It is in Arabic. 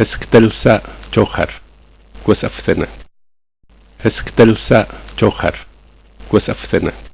هسكتلسا جوخر كوس أفسنة هسكتلسا جوخر كوس أفسنة